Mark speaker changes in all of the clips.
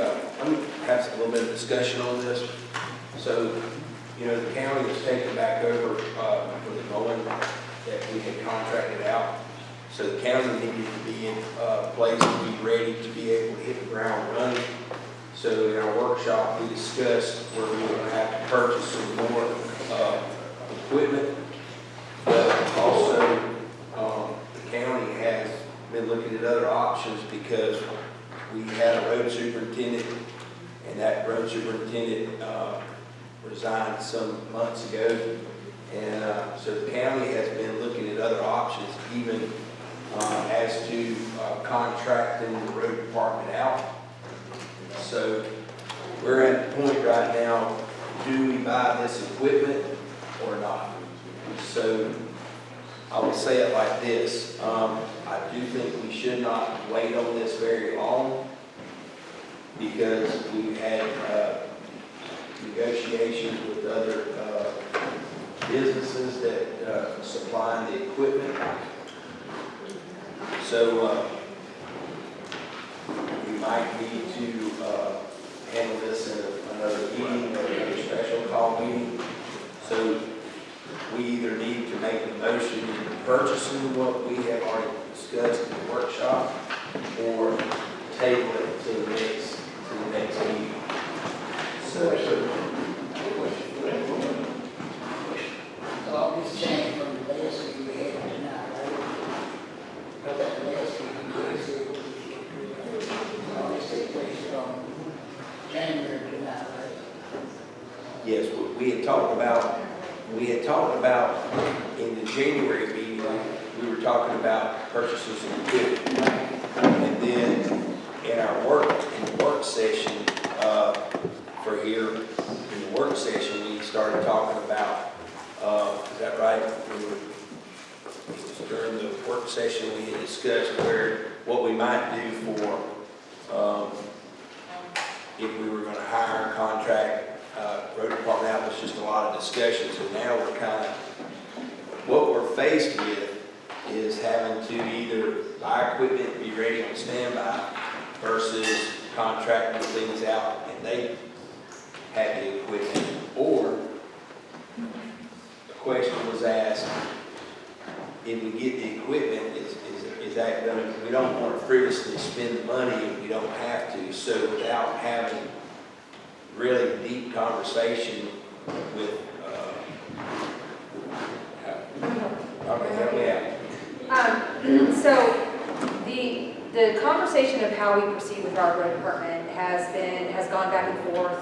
Speaker 1: uh, let me have a little bit of discussion on this. So, you know, the county has taken back over, uh, for the mowing that we had contracted out. So the county needed to be in, uh, place to be ready to be able to hit the ground running. So in our workshop, we discussed where we were gonna have to purchase some more, uh, equipment. But also, um, the county has been looking at other options because we had a road superintendent, and that road superintendent, uh, resigned some months ago. And, uh, so the county has been looking at other options, even, uh, as to, uh, contracting the road department out. So we're at the point right now, do we buy this equipment or not? So I will say it like this, um, I do think we should not wait on this very long because we've had, uh, negotiations with other, uh, businesses that, uh, supply the equipment. So, uh, we might need to, uh, handle this in another meeting or another special call meeting. So we either need to make a motion purchasing what we have already discussed in the workshop or table it to the next, to the next meeting. So,
Speaker 2: I'll be saying from the list that we had tonight, right? That list we can use it. All this takes place from January tonight, right?
Speaker 1: yes, we- we had talked about, we had talked about in the January meeting, we were talking about purchasing some equipment. And then in our work, in the work session, uh, for here, in the work session, we started talking about, uh, is that right? We were- During the work session, we had discussed where, what we might do for, um, if we were gonna hire, contract, uh, road department out, was just a lot of discussions, and now we're kind of, what we're faced with is having to either buy equipment, be ready on standby, versus contracting things out, and they have the equipment, or question was asked, if we get the equipment, is, is, is that gonna, we don't want to frivolously spend the money if we don't have to, so without having really deep conversation with, uh, okay, help me out.
Speaker 3: Um, So the, the conversation of how we proceed with our road department has been, has gone back and forth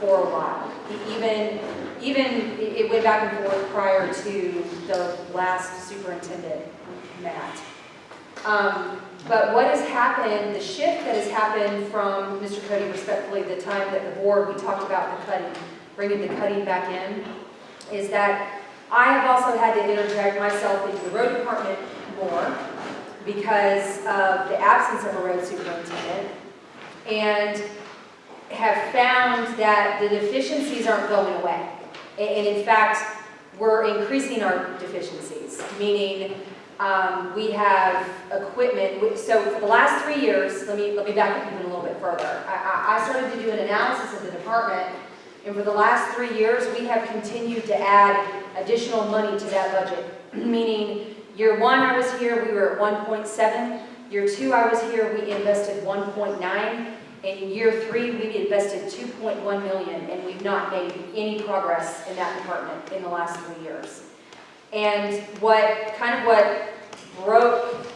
Speaker 3: for a while. Even, even, it went back and forth prior to the last superintendent, Matt. Um, But what has happened, the shift that has happened from, Mr. Cody respectfully, the time that the board, we talked about the cutting, bringing the cutting back in, is that I have also had to interject myself into the road department more because of the absence of a road superintendent and have found that the deficiencies aren't going away. And in fact, we're increasing our deficiencies, meaning um, we have equipment, so for the last three years, let me, let me back up even a little bit further. I, I- started to do an analysis of the department, and for the last three years, we have continued to add additional money to that budget. Meaning, year one, I was here, we were at one point seven. Year two, I was here, we invested one point nine. And in year three, we invested two point one million, and we've not made any progress in that department in the last three years. And what, kind of what broke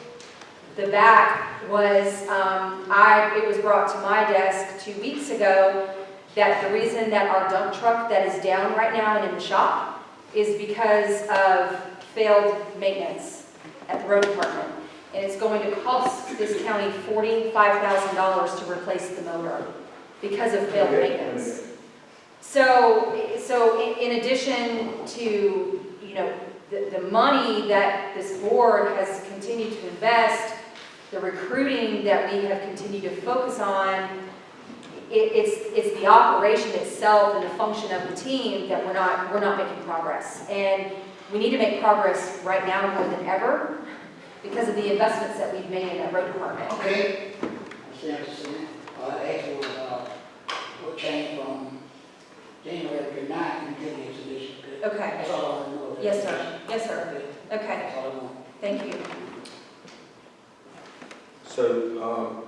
Speaker 3: the back was, um, I, it was brought to my desk two weeks ago that the reason that our dump truck that is down right now and in the shop is because of failed maintenance at the road department. And it's going to cost this county forty-five thousand dollars to replace the motor because of failed maintenance. So, so in, in addition to, you know, the, the money that this board has continued to invest, the recruiting that we have continued to focus on, it, it's, it's the operation itself and the function of the team that we're not, we're not making progress. And we need to make progress right now more than ever because of the investments that we've made in that road department.
Speaker 2: Okay. I see, I see. Uh, actually, uh, we'll change from January the and getting the exhibition.
Speaker 3: Okay.
Speaker 2: That's all I know.
Speaker 3: Yes, sir. Yes, sir.
Speaker 2: Okay. That's all I want.
Speaker 3: Thank you.
Speaker 1: So, um,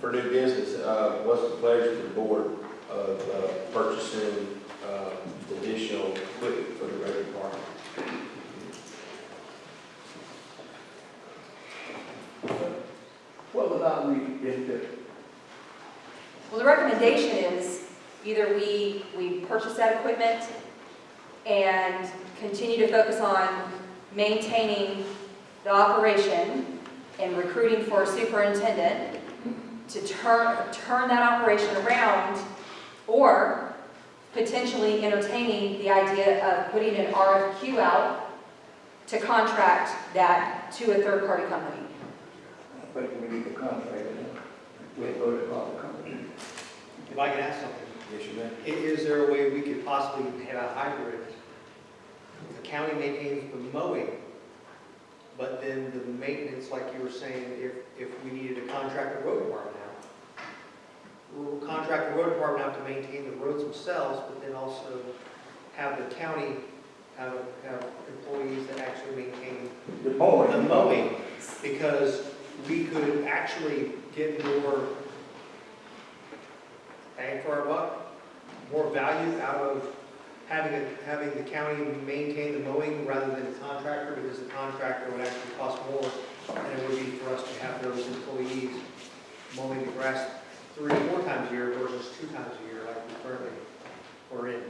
Speaker 1: for new business, uh, what's the pleasure of the board of uh, purchasing
Speaker 3: recommendation is either we, we purchase that equipment and continue to focus on maintaining the operation and recruiting for a superintendent to turn, turn that operation around, or potentially entertaining the idea of putting an RFQ out to contract that to a third-party company.
Speaker 4: but we need to contract we the company.
Speaker 5: If I can ask something,
Speaker 1: Yes, you may.
Speaker 5: is there a way we could possibly have a hybrid? The county maintains the mowing, but then the maintenance, like you were saying, if, if we needed to contract the road department out. We'll contract the road department out to maintain the roads themselves, but then also have the county have, have employees that actually maintain
Speaker 4: The mowing.
Speaker 5: the mowing, because we could actually get more for our buck, more value out of having, a- having the county maintain the mowing rather than the contractor, because the contractor would actually cost more than it would be for us to have those employees mowing the grass three, or four times a year versus two times a year like we currently are in.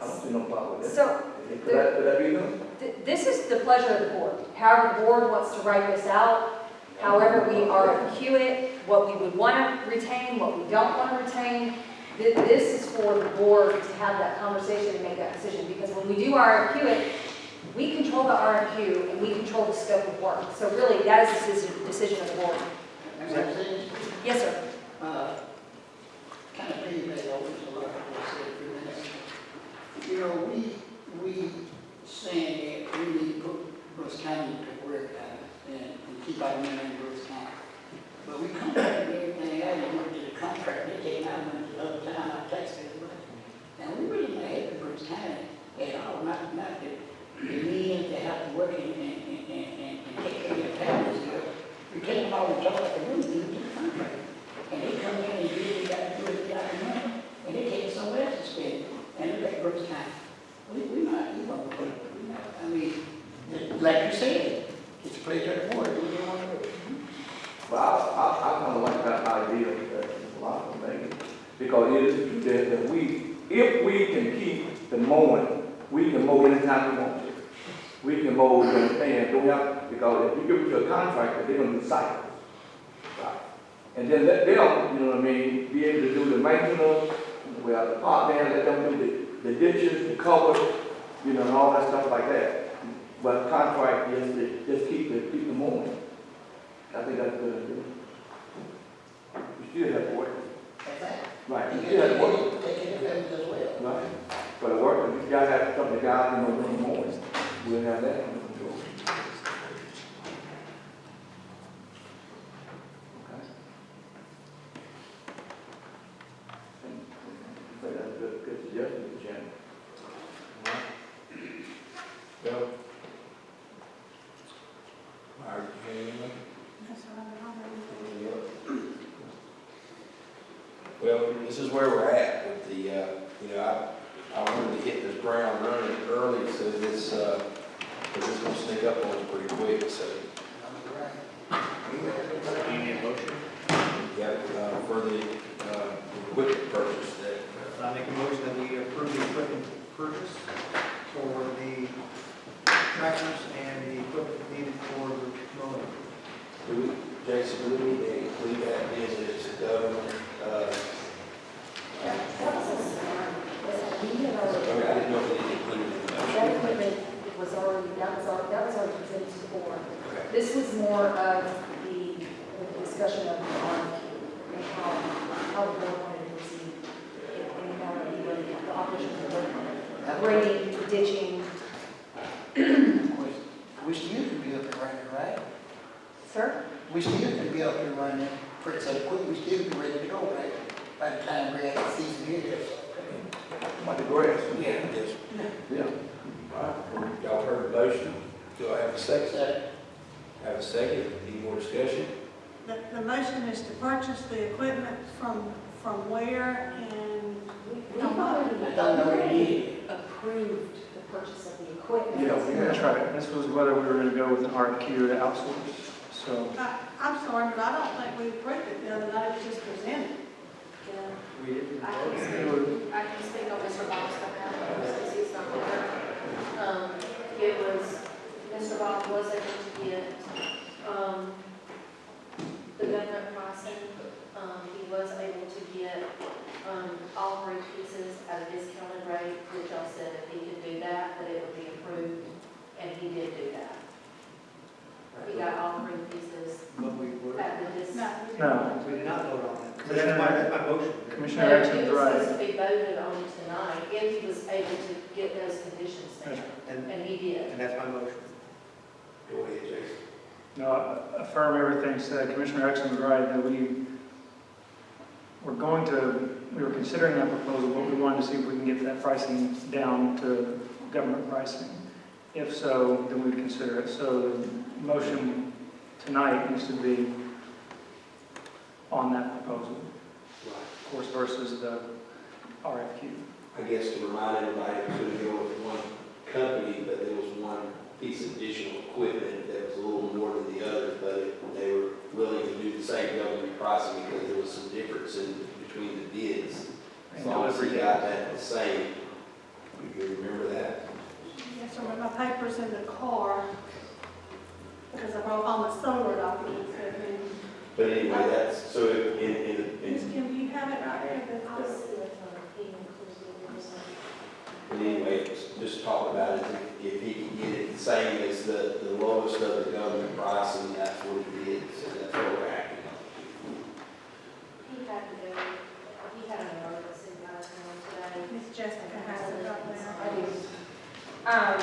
Speaker 4: I don't see no problem with that.
Speaker 3: So
Speaker 4: Could that, could that be done?
Speaker 3: Th- This is the pleasure of the board. However, the board wants to write this out, however we RFQ it, what we would want to retain, what we don't want to retain. This is for the board to have that conversation and make that decision, because when we do RFQ it, we control the RFQ and we control the scope of work. So really, that is the decision- of the board. Yes, sir.
Speaker 2: uh, kind of piggyback over to what I said a few. You know, we, we saying that we need to put Brooks County to work, uh, money in Brooks County. But we contracted everything out, and went to the contract, they came out and went to the other town, money. And we really not happy Brooks County at all, not, not that the men that have to work and, and, and, and, and take care of families. We take them all and talk room, we do the contract. And they come in and do what they gotta do, they got the money, and they take it somewhere else to spend, and look at Brooks County. We, we not, you know, we not, I mean, like you said, it's a place at the board, we don't wanna do it.
Speaker 4: Well, I, I, I kind of like that idea, that of things, because it is that, that we, if we can keep the mowing, we can mow anytime we want to. We can mow, you understand, don't have, because if you give it to a contractor, they're gonna do cycles. Right. And then let them, you know what I mean, be able to do the maintenance, well, the part man, let them do the, the ditches, the cover, you know, and all that stuff like that. But contract, yes, they just keep the, keep the mowing. I think that's good We still have to work.
Speaker 2: That's right.
Speaker 4: Right, we
Speaker 2: You
Speaker 4: still have to work.
Speaker 2: can take care of them as well.
Speaker 4: Right. The work, we gotta have some of the guys, you know, doing more. We'll have that under control. Okay. I think that's a good, good suggestion, Mr. Chairman.
Speaker 1: Bill? Mark, anything? Well, this is where we're at with the, uh, you know, I, I wanted to hit this ground running early, so this, uh, because it's gonna sneak up on us pretty quick, so.
Speaker 5: Do you need a motion?
Speaker 1: Yeah, uh, for the, uh, equipment purchase that,
Speaker 5: I make a motion that we approve the equipment purchase for the tractors and the equipment needed for the mowing.
Speaker 1: do we, Jason, do we need to include that in this, uh, uh,
Speaker 3: That was a smart, we had
Speaker 1: I
Speaker 3: already,
Speaker 1: mean, I didn't know if it included in the motion.
Speaker 3: that equipment was already, that was already, that was already presented to the board.
Speaker 1: Okay.
Speaker 3: This was more of the the discussion of the RFQ and how, how the board wanted to proceed. And how the, the operations of the grading, ditching.
Speaker 2: We still can be up and running, right?
Speaker 3: Sir?
Speaker 2: We still can be up and running, pretty so quick, we still be ready to go, right? By the time we're at the season here.
Speaker 4: Like the grass.
Speaker 1: Yeah. Yes.
Speaker 4: Yeah.
Speaker 1: All right, y'all heard the motion, do I have a second?
Speaker 2: So,
Speaker 1: Have a second, any more discussion?
Speaker 6: The, the motion is to purchase the equipment from, from where and
Speaker 3: We've already,
Speaker 2: I don't know what it is.
Speaker 3: approved the purchase of the equipment.
Speaker 4: Yeah,
Speaker 7: That's right, this was whether we were gonna go with an RFQ to outsource, so.
Speaker 6: I, I'm sorry, but I don't think we approved it the other night, it was just presented.
Speaker 3: Yeah.
Speaker 5: We didn't
Speaker 8: I can
Speaker 7: it would-
Speaker 8: I can speak on Mr. Bob's behalf, since he's not there. Um, it was, Mr. Bob was able to get, um, the government pricing. Um, he was able to get, um, all three pieces at a discounted rate, which I said if he could do that, that it would be approved, and he did do that. He got all three pieces
Speaker 5: But we were,
Speaker 8: at the dis.
Speaker 6: No, we didn't.
Speaker 7: No.
Speaker 5: we did not vote on that.
Speaker 7: Commissioner-
Speaker 5: That's my, my motion.
Speaker 7: Commissioner
Speaker 8: No,
Speaker 7: Exon's
Speaker 8: it was
Speaker 7: right.
Speaker 8: supposed to be voted on tonight, if he was able to get those conditions
Speaker 7: That's
Speaker 8: met,
Speaker 5: And,
Speaker 8: and he did.
Speaker 5: and that's my motion.
Speaker 1: Go ahead, Jason.
Speaker 7: No, I affirm everything said. Commissioner Exon was right, that we were going to, we were considering that proposal, but we wanted to see if we can get that pricing down to government pricing. If so, then we'd consider it. So the motion tonight needs to be on that proposal,
Speaker 1: Right.
Speaker 7: of course, versus the RFQ.
Speaker 1: I guess to remind everybody, it could have with one company, but there was one piece of additional equipment that was a little more than the other, but they were willing to do the same government pricing because there was some difference in between the bids. As long as we got that the same, you remember that?
Speaker 6: Yes, sir, but my paper's in the car, because I brought all my solar documents with me.
Speaker 1: But anyway, that's, so in, in, in,
Speaker 6: Kim, do you have it right there? The-
Speaker 8: I'll
Speaker 6: the-
Speaker 8: see if um, he included it.
Speaker 1: in any just talk about it, if he can get it the same as the, the lowest of the government pricing, that's what it is, and that's what we're acting on.
Speaker 8: He had to go, he had an emergency guys on today.
Speaker 6: Miss Jessica has it right there.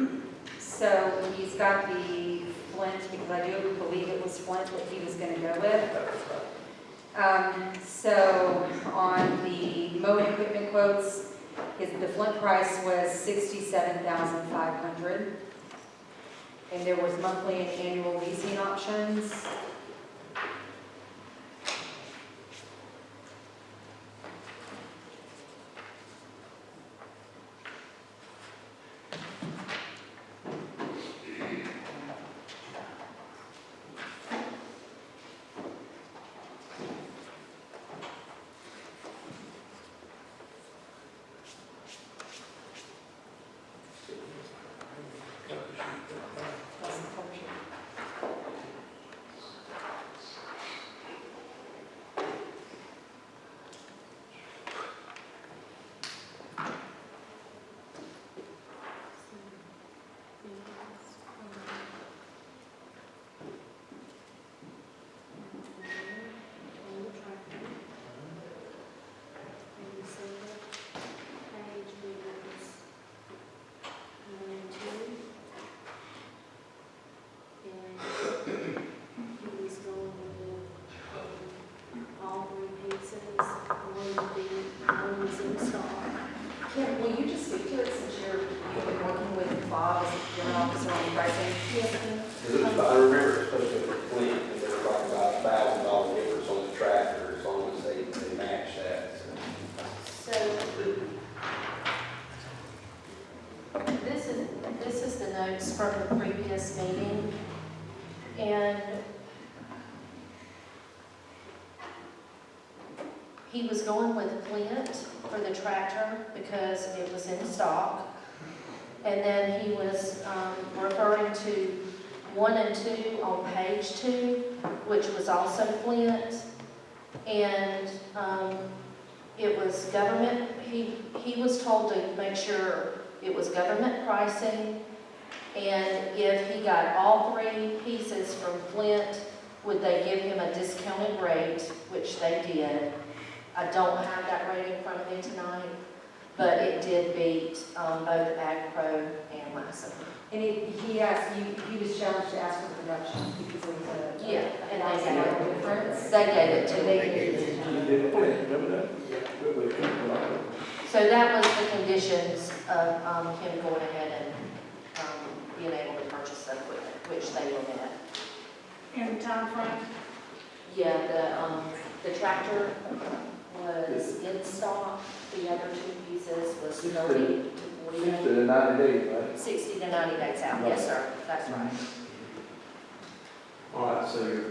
Speaker 3: Um, so he's got the Flint, because I do believe it was Flint that he was gonna go with. Um, so on the mowing equipment quotes, his, the Flint price was sixty-seven thousand five hundred. And there was monthly and annual leasing options. That's the cover sheet.
Speaker 8: He was going with all three pieces, one would be, one was in stock.
Speaker 3: Kim, will you just speak to it since you're, you've been working with Bob as a general officer on pricing?
Speaker 8: Ma'am.
Speaker 1: Because I remember was supposed to be complete, and they were talking about a thousand dollar difference on the tractor, as long as they, they match that. so.
Speaker 8: So, this is, this is the notes from the previous meeting, and he was going with Flint for the tractor because it was in stock. And then he was um, referring to one and two on page two, which was also Flint. And um, it was government, he, he was told to make sure it was government pricing, and if he got all three pieces from Flint, would they give him a discounted rate, which they did. I don't have that rate in front of me tonight, but it did beat um, both AgPro and Lyson.
Speaker 3: And he, he asked, you, he was challenged to ask for production because it was a.
Speaker 8: Yeah, and they
Speaker 3: thousand
Speaker 8: gave
Speaker 3: dollar
Speaker 8: it,
Speaker 3: difference.
Speaker 8: they gave it to
Speaker 3: And
Speaker 8: me.
Speaker 3: they gave it to
Speaker 4: You
Speaker 3: him.
Speaker 4: did it, remember that?
Speaker 8: So that was the conditions of um, him going ahead and um, being able to purchase the equipment, which they were met.
Speaker 6: In timeframe?
Speaker 8: Yeah, the, um, the tractor was in stock, the other two pieces was
Speaker 4: Sixty.
Speaker 8: thirty to forty
Speaker 4: Sixty
Speaker 8: days.
Speaker 4: to ninety days, right?
Speaker 8: Sixty to ninety days out, yes, sir, that's right.
Speaker 1: All right, so you're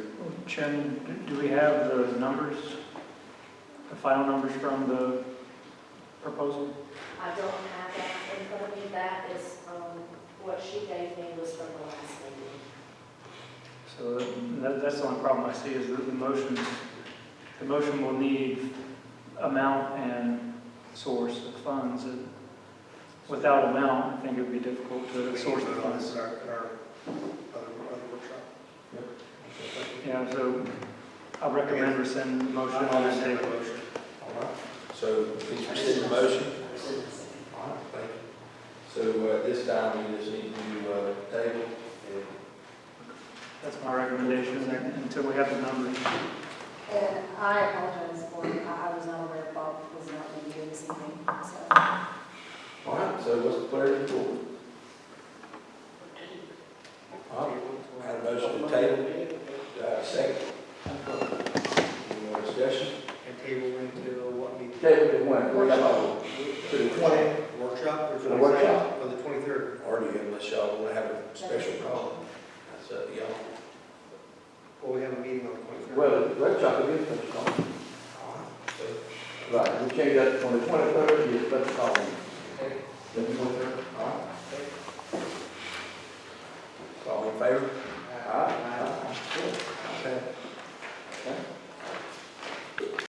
Speaker 7: Chen, do we have the numbers, the final numbers from the proposal?
Speaker 8: I don't have that in front of me, that is, um, what she gave me was from the last meeting.
Speaker 7: So that, that's the only problem I see is that the motion, the motion will need amount and source of funds. And Without amount, I think it would be difficult to source the funds.
Speaker 5: At our, at our other, other workshop.
Speaker 7: Yeah, so I recommend rescind the motion on this table.
Speaker 5: motion.
Speaker 1: All right, so please rescind the motion. All right, thank you. So uh, this time, we just need to uh, table and
Speaker 7: That's my recommendation until we have the numbers.
Speaker 3: And I apologize for, I I was not aware Bob was not going to be here this evening, so.
Speaker 1: All right, so what's the pleasure of the board? All right, I have a motion to table, uh, second. Any more discussion?
Speaker 5: And table until what meeting?
Speaker 4: Table to when, workshop, to the twenty,
Speaker 5: Workshop or
Speaker 4: For the workshop.
Speaker 5: twenty-second, or the twenty-third?
Speaker 1: Or do you, unless y'all want to have a special call? That's up to y'all.
Speaker 5: Well, we have a meeting on the twenty-third.
Speaker 4: well, the workshop is special call.
Speaker 1: All right, so
Speaker 4: Right, we change that from the twenty-third to the special call. The twenty-third, all right? All in favor?